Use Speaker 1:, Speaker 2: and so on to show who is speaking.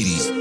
Speaker 1: ladies.